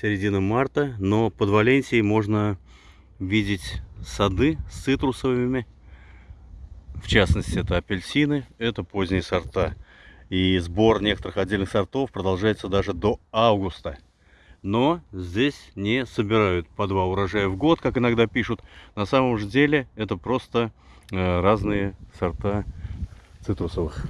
середина марта, но под Валенсией можно видеть сады с цитрусовыми. В частности, это апельсины, это поздние сорта. И сбор некоторых отдельных сортов продолжается даже до августа. Но здесь не собирают по два урожая в год, как иногда пишут. На самом же деле это просто э, разные сорта цитрусовых.